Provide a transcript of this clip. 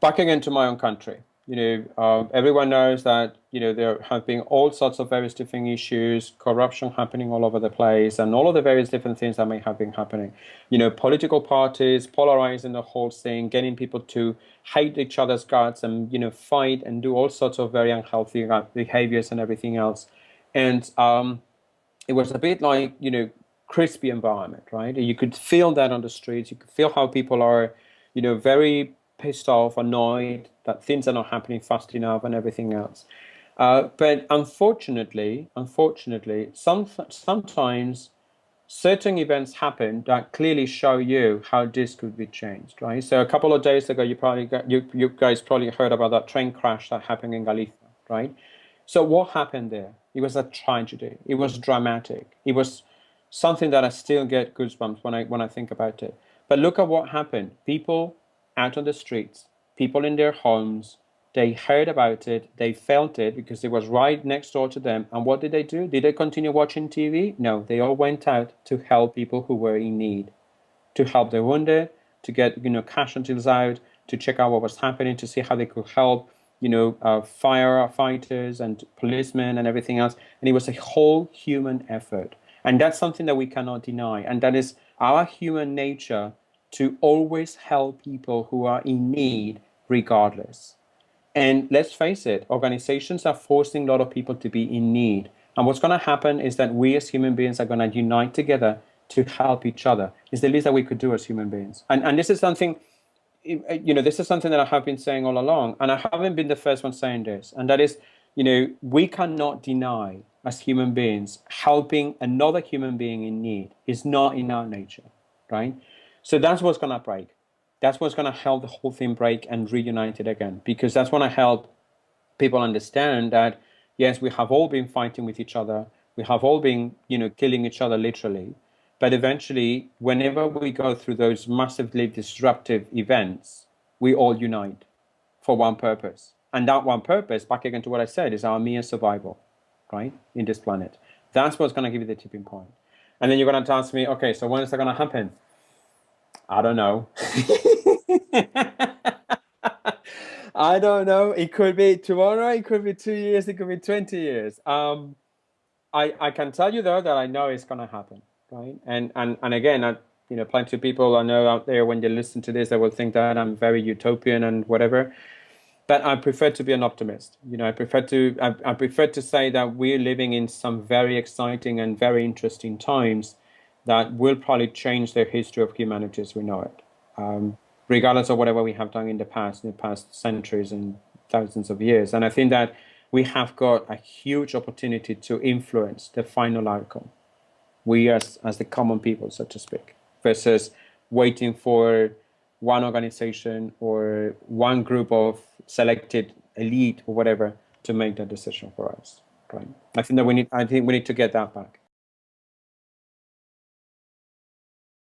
back into my own country. You know, uh, everyone knows that you know there have been all sorts of various different issues, corruption happening all over the place, and all of the various different things that may have been happening. You know, political parties polarizing the whole thing, getting people to hate each other's guts, and you know, fight and do all sorts of very unhealthy behaviors and everything else. And um, it was a bit like you know crispy environment, right? You could feel that on the streets. You could feel how people are, you know, very pissed off, annoyed that things are not happening fast enough and everything else. Uh, but unfortunately, unfortunately, some, sometimes certain events happen that clearly show you how this could be changed, right? So a couple of days ago, you probably got, you, you guys probably heard about that train crash that happened in Galicia, right? So what happened there? It was a tragedy. It was dramatic. It was something that I still get goosebumps when I when I think about it. But look at what happened. People out on the streets, people in their homes, they heard about it, they felt it because it was right next door to them. And what did they do? Did they continue watching TV? No, they all went out to help people who were in need, to help the wounded, to get you know casualties out, to check out what was happening, to see how they could help you know uh, firefighters and policemen and everything else. And it was a whole human effort, and that's something that we cannot deny. And that is our human nature to always help people who are in need regardless. And let's face it, organizations are forcing a lot of people to be in need. And what's going to happen is that we as human beings are going to unite together to help each other. It's the least that we could do as human beings. And, and this is something, you know, this is something that I have been saying all along. And I haven't been the first one saying this. And that is, you know, we cannot deny as human beings helping another human being in need is not in our nature, right? So that's what's going to break. That's what's going to help the whole thing break and reunite it again. Because that's going to help people understand that, yes, we have all been fighting with each other. We have all been, you know, killing each other literally. But eventually, whenever we go through those massively disruptive events, we all unite for one purpose. And that one purpose, back again to what I said, is our mere survival, right, in this planet. That's what's going to give you the tipping point. And then you're going to ask me, okay, so when is that going to happen? I don't know. I don't know. It could be tomorrow. It could be two years. It could be 20 years. Um, I, I can tell you though that I know it's going to happen. Right. And, and, and again, I, you know, plenty of people I know out there when they listen to this, they will think that I'm very utopian and whatever. But I prefer to be an optimist. You know, I prefer to I, I prefer to say that we're living in some very exciting and very interesting times that will probably change the history of humanity as we know it, um, regardless of whatever we have done in the past, in the past centuries and thousands of years. And I think that we have got a huge opportunity to influence the final outcome. We as, as the common people, so to speak, versus waiting for one organization or one group of selected elite or whatever to make that decision for us. Right? I think that we need. I think we need to get that back.